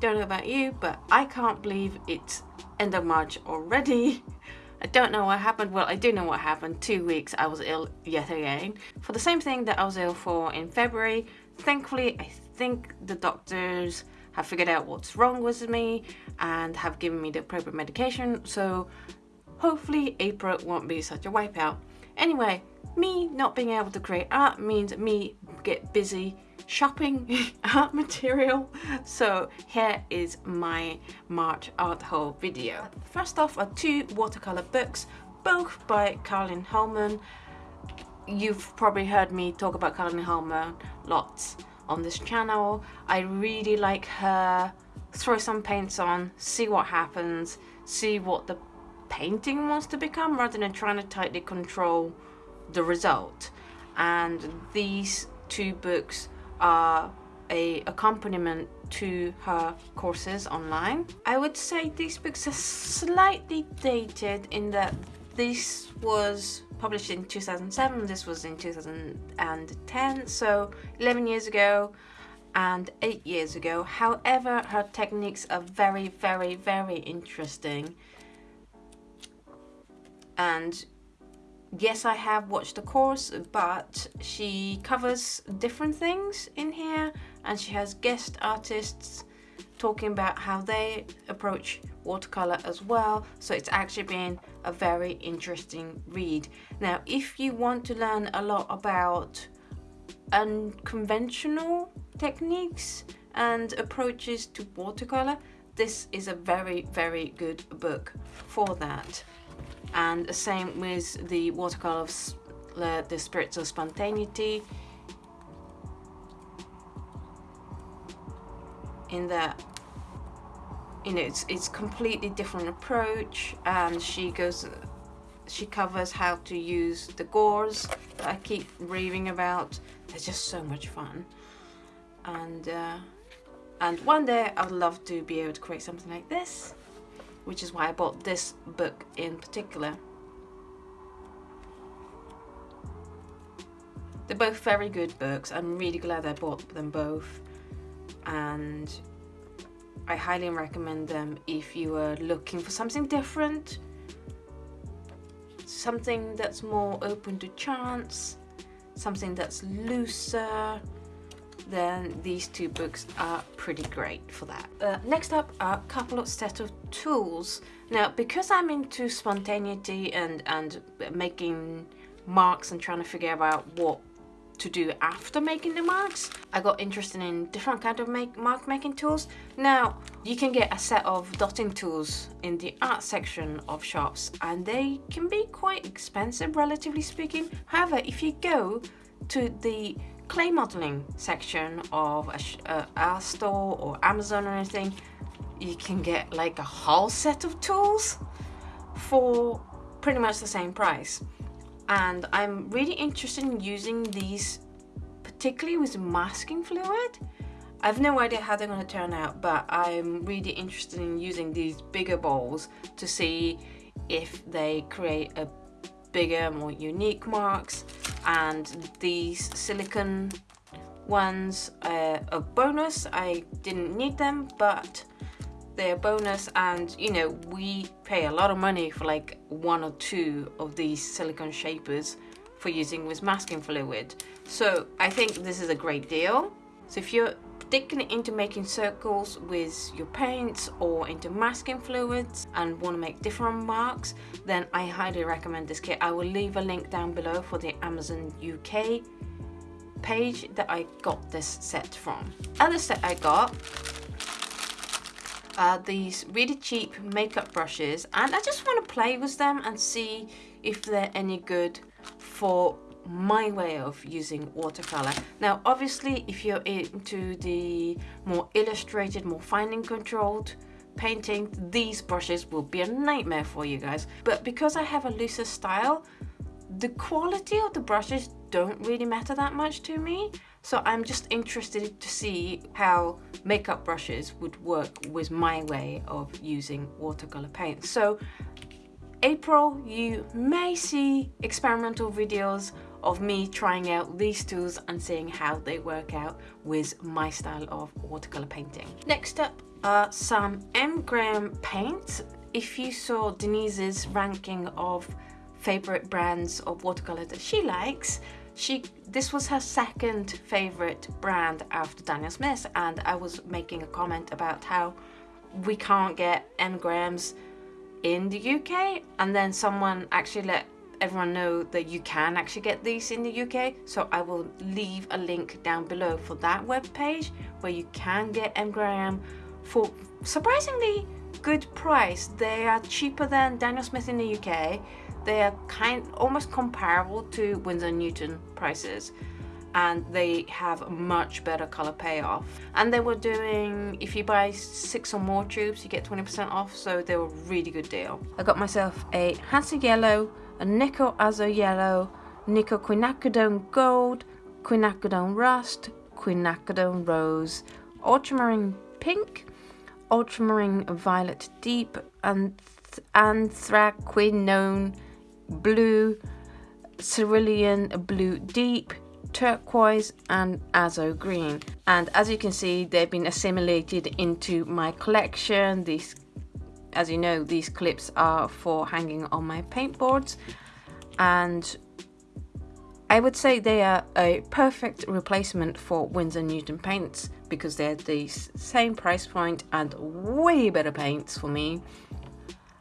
Don't know about you, but I can't believe it's end of March already. I don't know what happened. Well, I do know what happened. Two weeks I was ill yet again. For the same thing that I was ill for in February. Thankfully, I think the doctors have figured out what's wrong with me and have given me the appropriate medication. So hopefully April won't be such a wipeout. Anyway, me not being able to create art means me get busy shopping art material. So here is my March art haul video. First off are two watercolor books, both by Karlyn Holman. You've probably heard me talk about Karlyn Holman lots on this channel. I really like her. Throw some paints on, see what happens, see what the painting wants to become rather than trying to tightly control the result. And these two books are a accompaniment to her courses online. I would say these books are slightly dated in that this was published in 2007, this was in 2010, so 11 years ago and 8 years ago. However, her techniques are very, very, very interesting. And yes, I have watched the course, but she covers different things in here and she has guest artists talking about how they approach watercolor as well. So it's actually been a very interesting read. Now if you want to learn a lot about unconventional techniques and approaches to watercolor this is a very very good book for that and the same with the watercolor of the spirits of spontaneity. In that you know it's it's completely different approach and she goes she covers how to use the gauze that I keep raving about. They're just so much fun. And uh, and one day I'd love to be able to create something like this which is why I bought this book in particular. They're both very good books. I'm really glad I bought them both. And I highly recommend them if you are looking for something different, something that's more open to chance, something that's looser, then these two books are pretty great for that. Uh, next up are a couple of set of tools. Now, because I'm into spontaneity and, and making marks and trying to figure out what to do after making the marks. I got interested in different kind of make, mark making tools. Now, you can get a set of dotting tools in the art section of shops and they can be quite expensive relatively speaking. However, if you go to the clay modeling section of a, uh, a store or Amazon or anything, you can get like a whole set of tools for pretty much the same price. And I'm really interested in using these particularly with masking fluid. I have no idea how they're going to turn out but I'm really interested in using these bigger bowls to see if they create a bigger more unique marks and these silicone ones uh, are a bonus. I didn't need them but they're a bonus and you know we pay a lot of money for like one or two of these silicone shapers for using with masking fluid. So I think this is a great deal. So if you're particularly into making circles with your paints or into masking fluids and want to make different marks then I highly recommend this kit. I will leave a link down below for the Amazon UK page that I got this set from. Other set I got uh, these really cheap makeup brushes and I just want to play with them and see if they're any good for my way of using watercolor. Now obviously if you're into the more illustrated, more finding controlled painting, these brushes will be a nightmare for you guys. But because I have a looser style, the quality of the brushes don't really matter that much to me. So I'm just interested to see how makeup brushes would work with my way of using watercolor paint. So April, you may see experimental videos of me trying out these tools and seeing how they work out with my style of watercolor painting. Next up are some M. Graham paints. If you saw Denise's ranking of favorite brands of watercolor that she likes, she this was her second favorite brand after Daniel Smith and I was making a comment about how we can't get M. Grahams in the UK and then someone actually let everyone know that you can actually get these in the UK so I will leave a link down below for that web page where you can get M. Graham for surprisingly good price. They are cheaper than Daniel Smith in the UK they are kind almost comparable to Winsor Newton prices. And they have a much better color payoff. And they were doing if you buy six or more tubes you get 20% off. So they were a really good deal. I got myself a Hansa yellow a Nickel Azo yellow Nickel quinacridone gold quinacridone rust quinacridone rose. Ultramarine pink ultramarine violet deep and anthraquinone blue cerulean blue deep turquoise and azo green. And as you can see they've been assimilated into my collection. These as you know these clips are for hanging on my paint boards and I would say they are a perfect replacement for Winsor Newton paints because they're the same price point and way better paints for me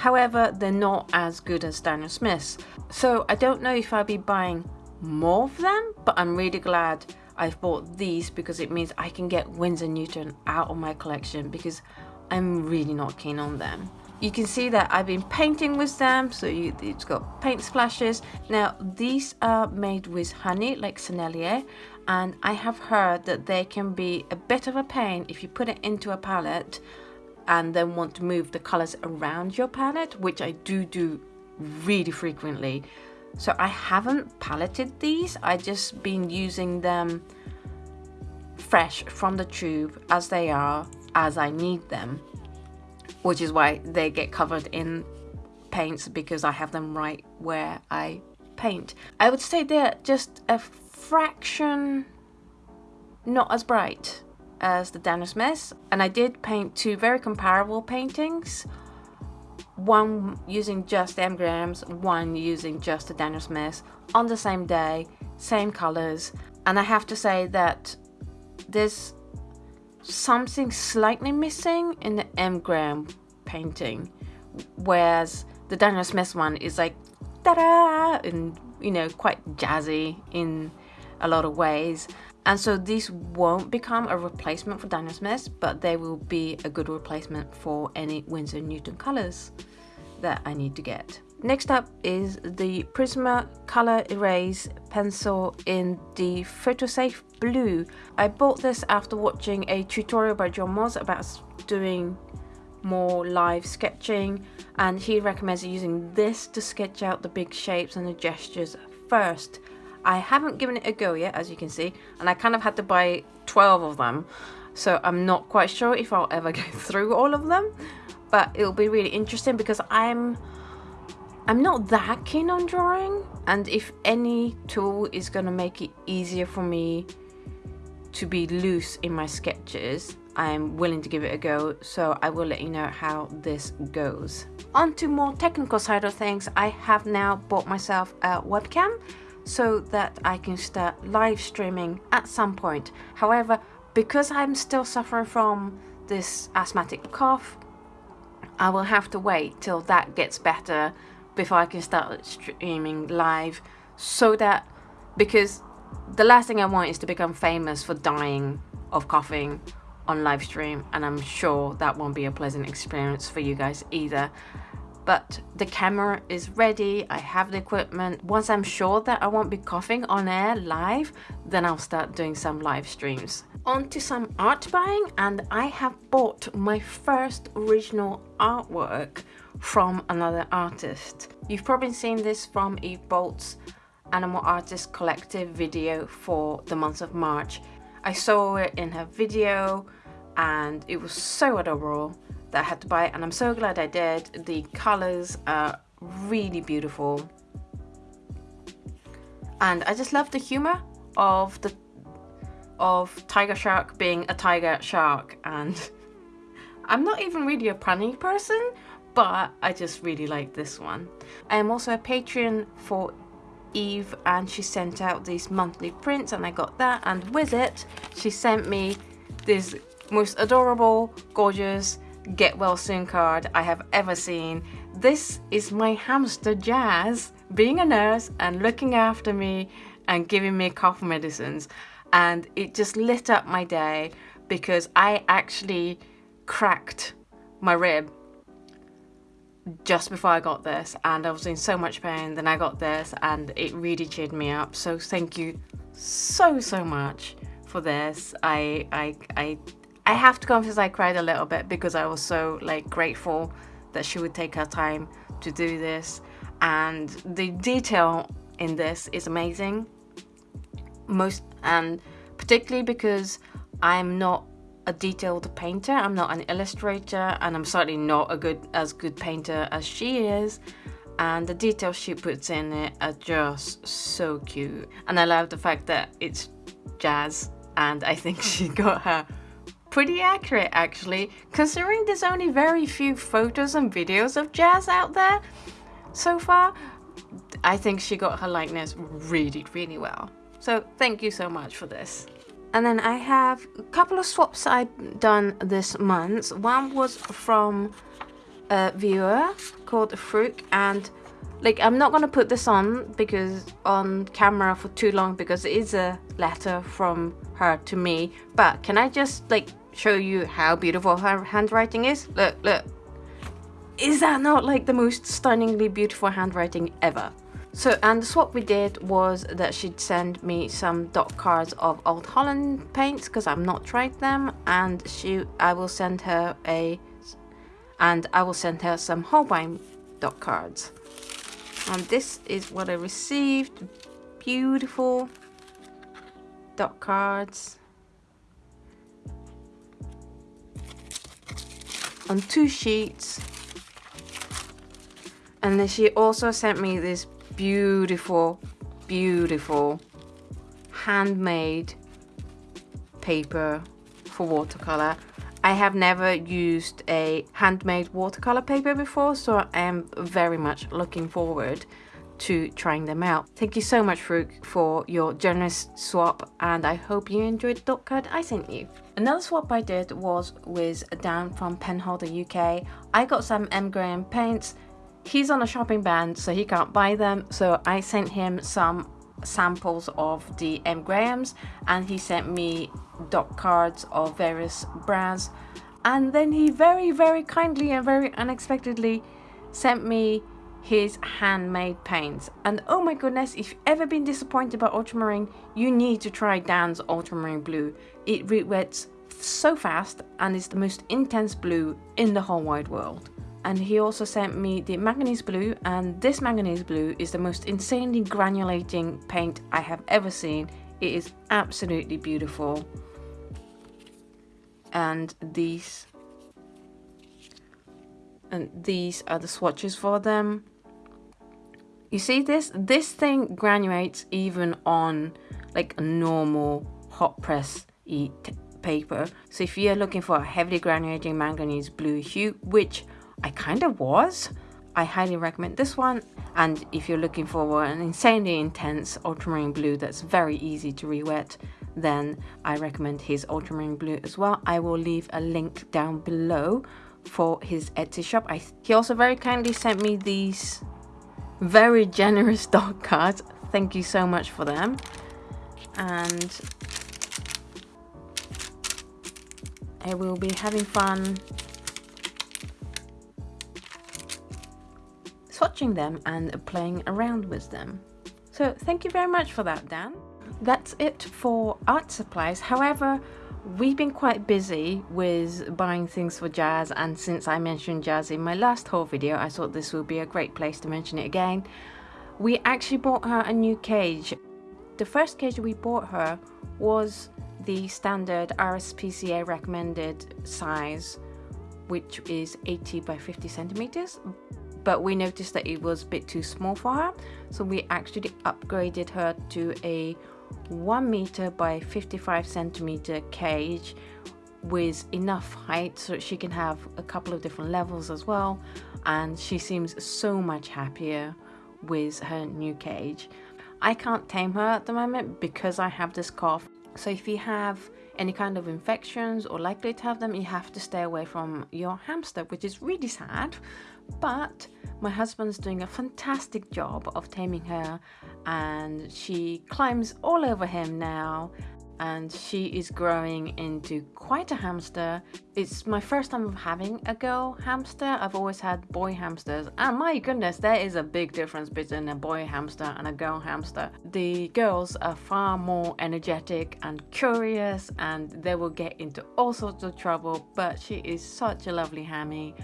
However, they're not as good as Daniel Smith's. So I don't know if I'll be buying more of them, but I'm really glad I've bought these because it means I can get Winsor Newton out of my collection because I'm really not keen on them. You can see that I've been painting with them, so you, it's got paint splashes. Now, these are made with honey, like Sennelier, and I have heard that they can be a bit of a pain if you put it into a palette and then want to move the colors around your palette, which I do do really frequently. So I haven't paletted these, I just been using them fresh from the tube as they are, as I need them, which is why they get covered in paints because I have them right where I paint. I would say they're just a fraction not as bright as the Daniel Smith and I did paint two very comparable paintings one using just M Grahams, one using just the Daniel Smith on the same day, same colors. And I have to say that there's something slightly missing in the M Graham painting, whereas the Daniel Smith one is like ta-da and you know quite jazzy in a lot of ways. And so these won't become a replacement for Daniel Smith, but they will be a good replacement for any Winsor Newton colors that I need to get. Next up is the Prisma Color Erase pencil in the Photosafe Blue. I bought this after watching a tutorial by John Moss about doing more live sketching and he recommends using this to sketch out the big shapes and the gestures first. I haven't given it a go yet as you can see and I kind of had to buy 12 of them so I'm not quite sure if I'll ever go through all of them but it'll be really interesting because I'm I'm not that keen on drawing and if any tool is gonna make it easier for me to be loose in my sketches I'm willing to give it a go so I will let you know how this goes. On to more technical side of things I have now bought myself a webcam so that I can start live streaming at some point. However because I'm still suffering from this asthmatic cough I will have to wait till that gets better before I can start streaming live so that because the last thing I want is to become famous for dying of coughing on live stream and I'm sure that won't be a pleasant experience for you guys either. But the camera is ready I have the equipment. Once I'm sure that I won't be coughing on air live then I'll start doing some live streams. On to some art buying and I have bought my first original artwork from another artist. You've probably seen this from Eve Bolt's Animal Artist Collective video for the month of March. I saw it in her video and it was so adorable that I had to buy it and I'm so glad I did. The colors are really beautiful and I just love the humor of the of tiger shark being a tiger shark and I'm not even really a punny person but I just really like this one. I am also a Patreon for Eve and she sent out these monthly prints and I got that and with it she sent me this most adorable, gorgeous get well soon card I have ever seen. This is my hamster Jazz being a nurse and looking after me and giving me cough medicines and it just lit up my day because I actually cracked my rib just before I got this and I was in so much pain then I got this and it really cheered me up. So thank you so so much for this. I I I I have to confess I cried a little bit because I was so like grateful that she would take her time to do this. And the detail in this is amazing. Most and particularly because I'm not a detailed painter. I'm not an illustrator and I'm certainly not a good as good painter as she is. And the details she puts in it are just so cute. And I love the fact that it's jazz and I think she got her pretty accurate actually considering there's only very few photos and videos of jazz out there so far. I think she got her likeness really really well. So thank you so much for this and then I have a couple of swaps I've done this month. One was from a viewer called Fruit and like I'm not gonna put this on because on camera for too long because it is a letter from her to me. But can I just like show you how beautiful her handwriting is? Look look. Is that not like the most stunningly beautiful handwriting ever so, and what we did was that she'd send me some dot cards of Old Holland paints because I've not tried them, and she, I will send her a, and I will send her some Holbein dot cards. And this is what I received. Beautiful dot cards. On two sheets. And then she also sent me this beautiful, beautiful handmade paper for watercolor. I have never used a handmade watercolor paper before, so I am very much looking forward to trying them out. Thank you so much, Fruk, for your generous swap, and I hope you enjoyed the dot card I sent you. Another swap I did was with Dan from Penholder UK. I got some M. Graham paints, he's on a shopping ban so he can't buy them. So I sent him some samples of the M Grahams and he sent me dot cards of various brands. And then he very very kindly and very unexpectedly sent me his handmade paints. And oh my goodness if you've ever been disappointed by ultramarine you need to try Dan's ultramarine blue. It re-wets so fast and is the most intense blue in the whole wide world and he also sent me the manganese blue and this manganese blue is the most insanely granulating paint I have ever seen. It is absolutely beautiful. And these and these are the swatches for them. You see this? This thing granulates even on like a normal hot press paper. So if you're looking for a heavily granulating manganese blue hue which I kind of was. I highly recommend this one and if you're looking for an insanely intense ultramarine blue that's very easy to re-wet then I recommend his ultramarine blue as well. I will leave a link down below for his Etsy shop. I, he also very kindly sent me these very generous dot cards. Thank you so much for them. And I will be having fun swatching them and playing around with them. So thank you very much for that, Dan. That's it for art supplies. However, we've been quite busy with buying things for Jazz and since I mentioned Jazz in my last haul video, I thought this would be a great place to mention it again. We actually bought her a new cage. The first cage we bought her was the standard RSPCA recommended size, which is 80 by 50 centimeters but we noticed that it was a bit too small for her. So we actually upgraded her to a 1 meter by 55 centimeter cage with enough height so she can have a couple of different levels as well. And she seems so much happier with her new cage. I can't tame her at the moment because I have this cough. So if you have any kind of infections or likely to have them you have to stay away from your hamster which is really sad but my husband's doing a fantastic job of taming her and she climbs all over him now and she is growing into quite a hamster. It's my first time of having a girl hamster. I've always had boy hamsters and my goodness there is a big difference between a boy hamster and a girl hamster. The girls are far more energetic and curious and they will get into all sorts of trouble but she is such a lovely hammy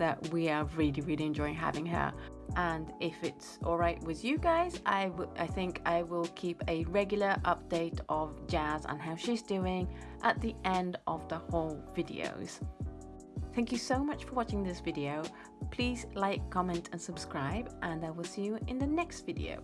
that we are really really enjoying having her and if it's all right with you guys I, I think I will keep a regular update of Jazz and how she's doing at the end of the whole videos. Thank you so much for watching this video. Please like, comment and subscribe and I will see you in the next video.